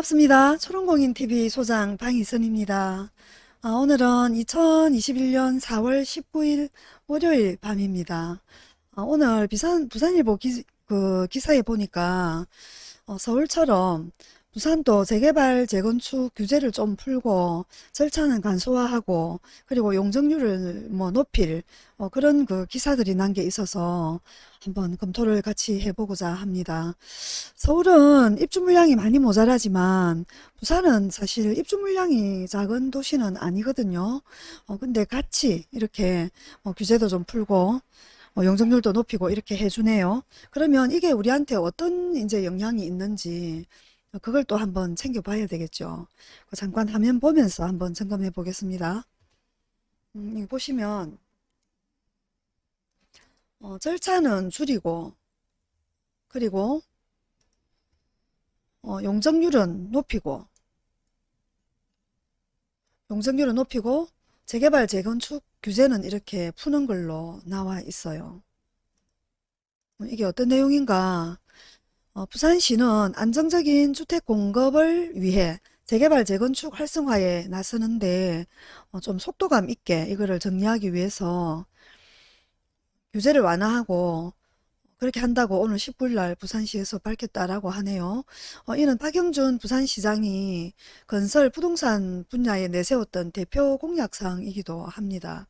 반갑습니다. 초롱공인TV 소장 방희선입니다. 아, 오늘은 2021년 4월 19일 월요일 밤입니다. 아, 오늘 비산, 부산일보 기, 그 기사에 보니까 어, 서울처럼 부산도 재개발 재건축 규제를 좀 풀고 절차는 간소화하고 그리고 용적률을 뭐 높일 어, 그런 그 기사들이 난 게 있어서 한번 검토를 같이 해보고자 합니다. 서울은 입주 물량이 많이 모자라지만 부산은 사실 입주 물량이 작은 도시는 아니거든요. 어, 근데 같이 이렇게 어, 규제도 좀 풀고 어, 용적률도 높이고 이렇게 해주네요. 그러면 이게 우리한테 어떤 이제 영향이 있는지 그걸 또 한번 챙겨봐야 되겠죠. 그 잠깐 화면 보면서 한번 점검해 보겠습니다. 음, 보시면 어, 절차는 줄이고 그리고 어, 용적률은 높이고 용적률은 높이고 재개발 재건축 규제는 이렇게 푸는 걸로 나와 있어요. 어, 이게 어떤 내용인가 어, 부산시는 안정적인 주택 공급을 위해 재개발 재건축 활성화에 나서는데 어, 좀 속도감 있게 이거를 정리하기 위해서 규제를 완화하고 그렇게 한다고 오늘 19일 날 부산시에서 밝혔다라고 하네요. 어, 이는 박영준 부산시장이 건설 부동산 분야에 내세웠던 대표 공약사항이기도 합니다.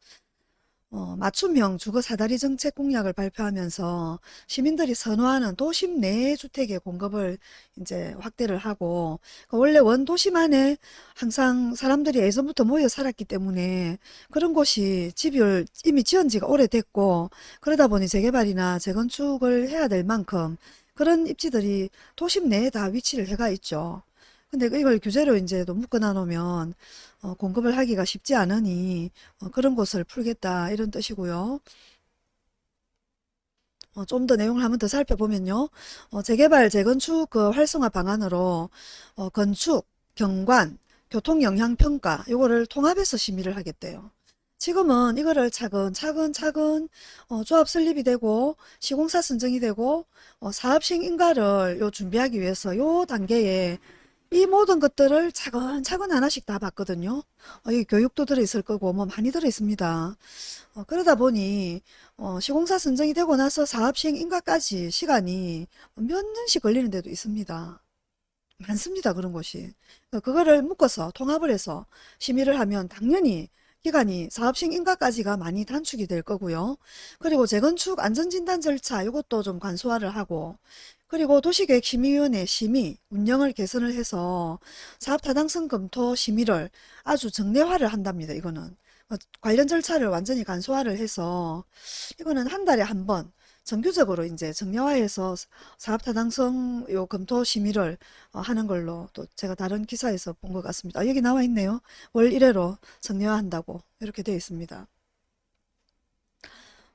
어, 맞춤형 주거 사다리 정책 공약을 발표하면서 시민들이 선호하는 도심 내 주택의 공급을 이제 확대를 하고 그 원래 원도심 안에 항상 사람들이 예전부터 모여 살았기 때문에 그런 곳이 집이 이미 지은 지가 오래됐고 그러다 보니 재개발이나 재건축을 해야 될 만큼 그런 입지들이 도심 내에 다 위치를 해가 있죠. 근데 이걸 규제로 이제 또 묶어놔 놓으면 어, 공급을 하기가 쉽지 않으니 어, 그런 곳을 풀겠다 이런 뜻이고요. 어, 좀 더 내용을 한번 더 살펴보면요. 어, 재개발, 재건축 그 활성화 방안으로 어, 건축, 경관, 교통영향평가 요거를 통합해서 심의를 하겠대요. 지금은 이거를 차근차근 차근 어, 조합 설립이 되고 시공사 선정이 되고 어, 사업식 인가를 요 준비하기 위해서 요 단계에 이 모든 것들을 차근차근 하나씩 다 봤거든요. 어, 이 교육도 들어있을 거고 뭐 많이 들어있습니다. 어, 그러다 보니 어, 시공사 선정이 되고 나서 사업 시행 인가까지 시간이 몇 년씩 걸리는 데도 있습니다. 많습니다. 그런 곳이. 어, 그거를 묶어서 통합을 해서 심의를 하면 당연히 기간이 사업식 인가까지가 많이 단축이 될 거고요. 그리고 재건축 안전진단 절차 이것도 좀 간소화를 하고 그리고 도시계획심의위원회 심의, 운영을 개선을 해서 사업타당성 검토 심의를 아주 정례화를 한답니다. 이거는 어, 관련 절차를 완전히 간소화를 해서 이거는 한 달에 한 번 정규적으로 이제 정례화해서 사업타당성 요 검토 심의를 어, 하는 걸로 또 제가 다른 기사에서 본 것 같습니다. 아, 여기 나와 있네요. 월 1회로 정례화한다고 이렇게 되어 있습니다.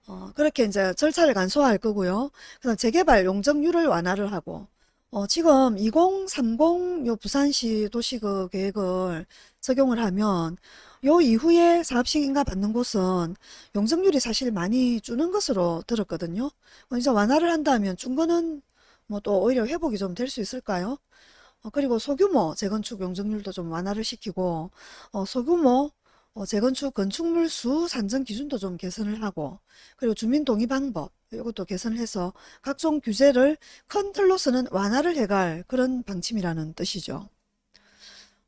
어, 그렇게 이제 절차를 간소화할 거고요. 그다음 재개발 용적률을 완화를 하고 어, 지금 2030 요 부산시 도시그 계획을 적용을 하면 요 이후에 사업식 인가 받는 곳은 용적률이 사실 많이 주는 것으로 들었거든요. 어, 이제 완화를 한다면 준 거는 뭐 또 오히려 회복이 좀 될 수 있을까요? 어, 그리고 소규모 재건축 용적률도 좀 완화를 시키고 어, 소규모 어, 재건축 건축물 수 산정 기준도 좀 개선을 하고 그리고 주민 동의 방법 이것도 개선을 해서 각종 규제를 큰 틀로서는 완화를 해갈 그런 방침이라는 뜻이죠.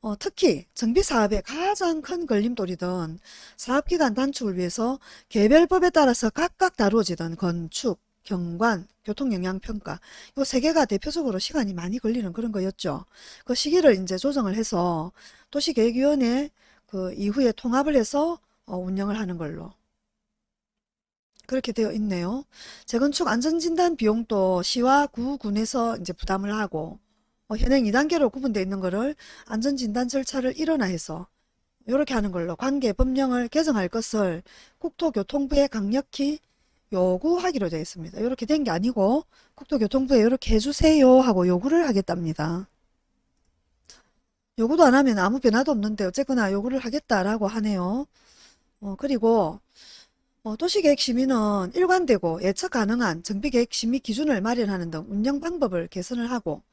어, 특히 정비사업의 가장 큰 걸림돌이던 사업기간 단축을 위해서 개별법에 따라서 각각 다루어지던 건축, 경관, 교통영향평가 이 세 개가 대표적으로 시간이 많이 걸리는 그런 거였죠. 그 시기를 이제 조정을 해서 도시계획위원회 그 이후에 통합을 해서 어, 운영을 하는 걸로 그렇게 되어 있네요. 재건축 안전진단 비용도 시와 구, 군에서 이제 부담을 하고 어, 현행 2단계로 구분되어 있는 거를 안전진단 절차를 일원화해서 이렇게 하는 걸로 관계 법령을 개정할 것을 국토교통부에 강력히 요구하기로 되어 있습니다. 이렇게 된 게 아니고 국토교통부에 이렇게 해주세요 하고 요구를 하겠답니다. 요구도 안 하면 아무 변화도 없는데 어쨌거나 요구를 하겠다라고 하네요. 어, 그리고 어, 도시계획 심의는 일관되고 예측 가능한 정비계획 심의 기준을 마련하는 등 운영 방법을 개선을 하고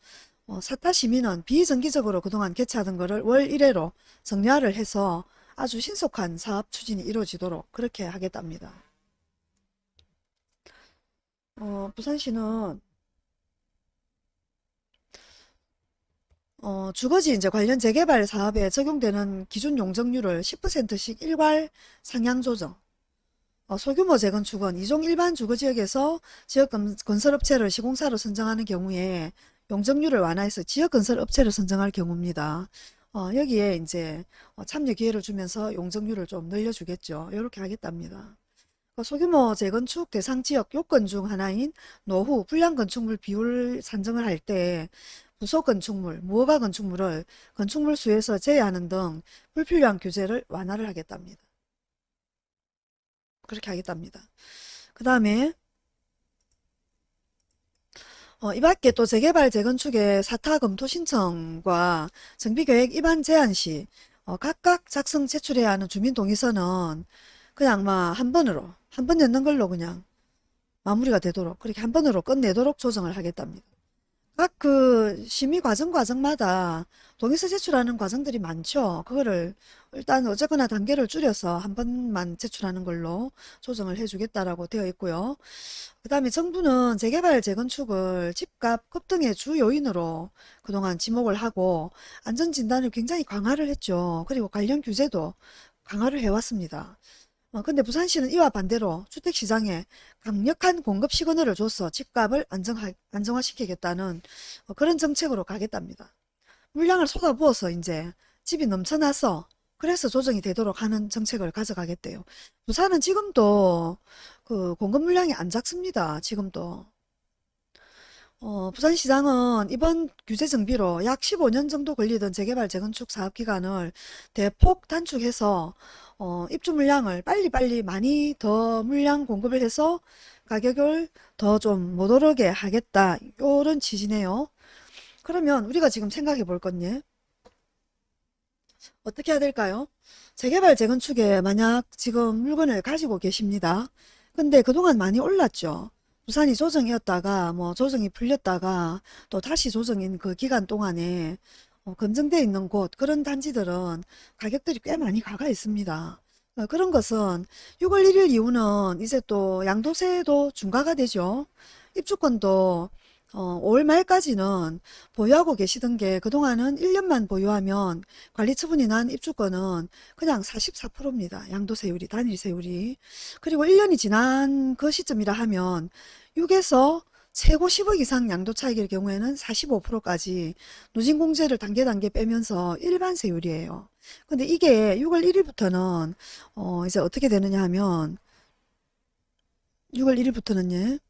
어, 사타 시민은 비정기적으로 그동안 개최하던 거를 월 1회로 정리화를 해서 아주 신속한 사업 추진이 이루어지도록 그렇게 하겠답니다. 어, 부산시는 어, 주거지 이제 관련 재개발 사업에 적용되는 기준 용적률을 10%씩 일괄 상향 조정. 어, 소규모 재건축은 이종 일반 주거지역에서 지역 건- 건설업체를 시공사로 선정하는 경우에 용적률을 완화해서 지역 건설업체를 선정할 경우입니다. 어, 여기에 이제 어, 참여 기회를 주면서 용적률을 좀 늘려주겠죠. 이렇게 하겠답니다. 어, 소규모 재건축 대상 지역 요건 중 하나인 노후 불량 건축물 비율 산정을 할 때 부속 건축물, 무허가 건축물을 건축물 수에서 제외하는 등 불필요한 규제를 완화를 하겠답니다. 그렇게 하겠답니다. 그 다음에 어, 이 밖에 또 재개발 재건축의 사타 검토 신청과 정비계획 입안 제한 시 어, 각각 작성 제출해야 하는 주민동의서는 그냥 막 한 번으로 한번 넣는 걸로 그냥 마무리가 되도록 그렇게 한 번으로 끝내도록 조정을 하겠답니다. 각 그 심의 과정 과정마다 동의서 제출하는 과정들이 많죠. 그거를 일단 어쨌거나 단계를 줄여서 한 번만 제출하는 걸로 조정을 해주겠다라고 되어 있고요. 그 다음에 정부는 재개발 재건축을 집값 급등의 주 요인으로 그동안 지목을 하고 안전진단을 굉장히 강화를 했죠. 그리고 관련 규제도 강화를 해왔습니다. 어, 근데 부산시는 이와 반대로 주택시장에 강력한 공급 시그널을 줘서 집값을 안정화, 안정화시키겠다는 어, 그런 정책으로 가겠답니다. 물량을 쏟아부어서 이제 집이 넘쳐나서 그래서 조정이 되도록 하는 정책을 가져가겠대요. 부산은 지금도 그 공급 물량이 안 작습니다. 지금도. 어, 부산시장은 이번 규제 정비로 약 15년 정도 걸리던 재개발 재건축 사업 기간을 대폭 단축해서 어, 입주 물량을 빨리빨리 많이 더 물량 공급을 해서 가격을 더 좀 못 오르게 하겠다. 요런 취지네요. 그러면 우리가 지금 생각해 볼 건요. 어떻게 해야 될까요? 재개발 재건축에 만약 지금 물건을 가지고 계십니다. 근데 그동안 많이 올랐죠. 부산이 조정이었다가 뭐 조정이 풀렸다가 또 다시 조정인 그 기간 동안에 어, 검증되어 있는 곳 그런 단지들은 가격들이 꽤 많이 가가 있습니다. 어, 그런 것은 6월 1일 이후는 이제 또 양도세도 중과가 되죠. 입주권도 어, 5월 말까지는 보유하고 계시던 게 그동안은 1년만 보유하면 관리 처분이 난 입주권은 그냥 44%입니다. 양도세율이, 단일세율이. 그리고 1년이 지난 그 시점이라 하면 6에서 최고 10억 이상 양도 차익일 경우에는 45%까지 누진공제를 단계 단계 빼면서 일반 세율이에요. 근데 이게 6월 1일부터는 어 이제 어떻게 되느냐 하면 6월 1일부터는요.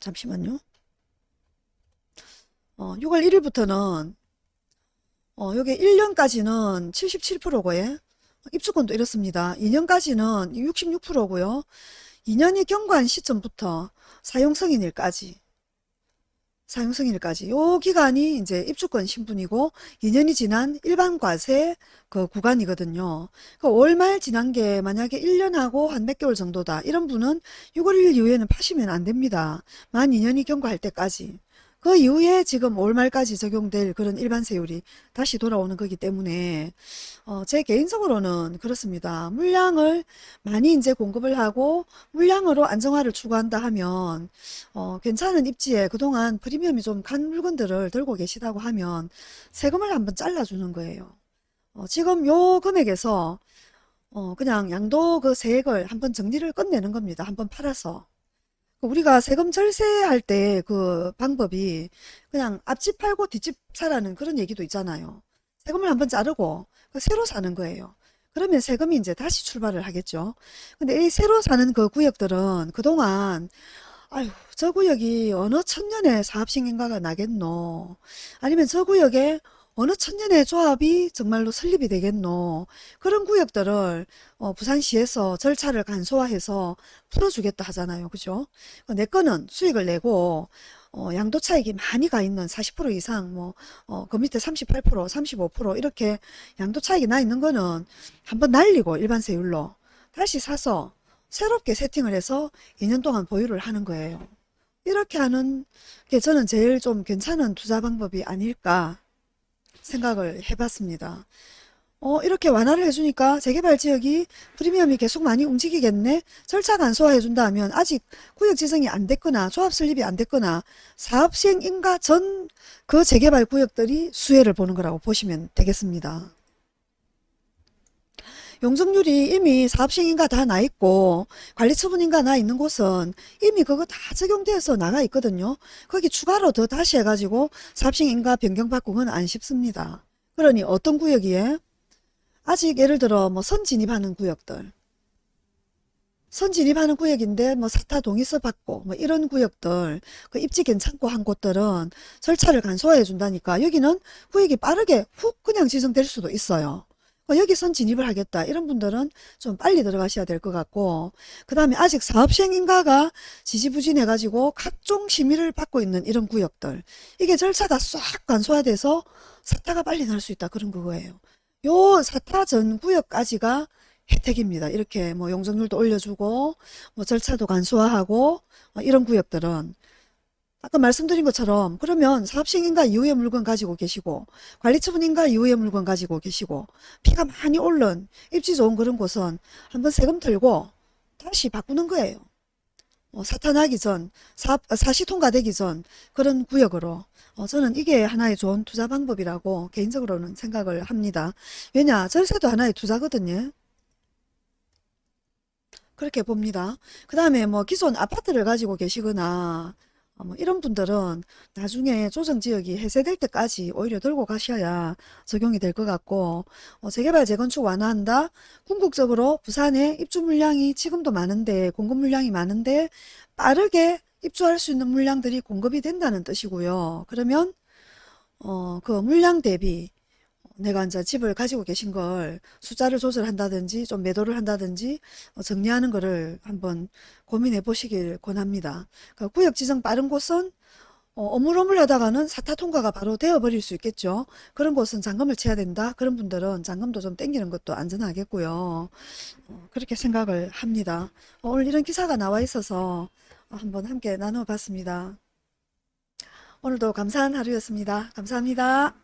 잠시만요. 어 6월 1일부터는 어 요게 1년까지는 77%고요. 입주권도 이렇습니다. 2년까지는 66%고요. 2년이 경과한 시점부터 사용승인일까지 사용승인일까지 요 기간이 이제 입주권 신분이고 2년이 지난 일반 과세 그 구간이거든요. 그 5월 말 지난 게 만약에 1년하고 한 몇 개월 정도다. 이런 분은 6월 1일 이후에는 파시면 안 됩니다. 만 2년이 경과할 때까지. 그 이후에 지금 5월 말까지 적용될 그런 일반 세율이 다시 돌아오는 거기 때문에 어, 제 개인적으로는 그렇습니다. 물량을 많이 이제 공급을 하고 물량으로 안정화를 추구한다 하면 어, 괜찮은 입지에 그동안 프리미엄이 좀 간 물건들을 들고 계시다고 하면 세금을 한번 잘라주는 거예요. 어, 지금 요 금액에서 어, 그냥 양도 그 세액을 한번 정리를 끝내는 겁니다. 한번 팔아서. 우리가 세금 절세할 때 그 방법이 그냥 앞집 팔고 뒷집 사라는 그런 얘기도 있잖아요. 세금을 한번 자르고 그 새로 사는 거예요. 그러면 세금이 이제 다시 출발을 하겠죠. 근데 이 새로 사는 그 구역들은 그동안 아유 저 구역이 어느 천년의 사업신경가가 나겠노 아니면 저 구역에 어느 천년의 조합이 정말로 설립이 되겠노? 그런 구역들을 어, 부산시에서 절차를 간소화해서 풀어주겠다 하잖아요. 그죠? 내 거는 수익을 내고 어, 양도 차익이 많이 가 있는 40% 이상 뭐 어, 그 밑에 38% 35% 이렇게 양도 차익이 나 있는 거는 한번 날리고 일반 세율로 다시 사서 새롭게 세팅을 해서 2년 동안 보유를 하는 거예요. 이렇게 하는 게 저는 제일 좀 괜찮은 투자 방법이 아닐까 생각을 해봤습니다. 어, 이렇게 완화를 해주니까 재개발 지역이 프리미엄이 계속 많이 움직이겠네? 절차 간소화해준다 하면 아직 구역 지정이 안 됐거나 조합 설립이 안 됐거나 사업 시행 인가 전 그 재개발 구역들이 수혜를 보는 거라고 보시면 되겠습니다. 용적률이 이미 사업시행인가 다 나 있고 관리처분인가 나 있는 곳은 이미 그거 다 적용돼서 나가 있거든요. 거기 추가로 더 다시 해가지고 사업시행인가 변경받고 그건 안 쉽습니다. 그러니 어떤 구역이에 아직 예를 들어 뭐 선 진입하는 구역들 선 진입하는 구역인데 뭐 사타 동의서 받고 뭐 이런 구역들 그 입지 괜찮고 한 곳들은 절차를 간소화해 준다니까 여기는 구역이 빠르게 훅 그냥 지정될 수도 있어요. 어, 여기 선 진입을 하겠다. 이런 분들은 좀 빨리 들어가셔야 될 것 같고. 그 다음에 아직 사업시행 인가가 지지부진해 가지고 각종 심의를 받고 있는 이런 구역들. 이게 절차가 싹 간소화돼서 사타가 빨리 날 수 있다. 그런 그거예요. 요 사타 전 구역까지가 혜택입니다. 이렇게 뭐 용적률도 올려주고 뭐 절차도 간소화하고 어, 이런 구역들은 아까 말씀드린 것처럼 그러면 사업시행인가 이후의 물건 가지고 계시고 관리처분인가 이후의 물건 가지고 계시고 피가 많이 오른 입지 좋은 그런 곳은 한번 세금 털고 다시 바꾸는 거예요. 어, 사탄하기 전, 사, 사시 통과되기 전 그런 구역으로 어, 저는 이게 하나의 좋은 투자 방법이라고 개인적으로는 생각을 합니다. 왜냐 절세도 하나의 투자거든요. 그렇게 봅니다. 그 다음에 뭐 기존 아파트를 가지고 계시거나 어, 뭐 이런 분들은 나중에 조정지역이 해제될 때까지 오히려 들고 가셔야 적용이 될 것 같고 어, 재개발 재건축 완화한다. 궁극적으로 부산에 입주 물량이 지금도 많은데 공급 물량이 많은데 빠르게 입주할 수 있는 물량들이 공급이 된다는 뜻이고요. 그러면 어, 그 물량 대비 내가 이제 집을 가지고 계신 걸 숫자를 조절한다든지 좀 매도를 한다든지 어, 정리하는 거를 한번 고민해 보시길 권합니다. 그러니까 구역 지정 빠른 곳은 어, 어물어물 하다가는 사타 통과가 바로 되어버릴 수 있겠죠. 그런 곳은 잔금을 쳐야 된다. 그런 분들은 잔금도 좀 땡기는 것도 안전하겠고요. 어, 그렇게 생각을 합니다. 어, 오늘 이런 기사가 나와 있어서 한번 함께 나눠봤습니다. 오늘도 감사한 하루였습니다. 감사합니다.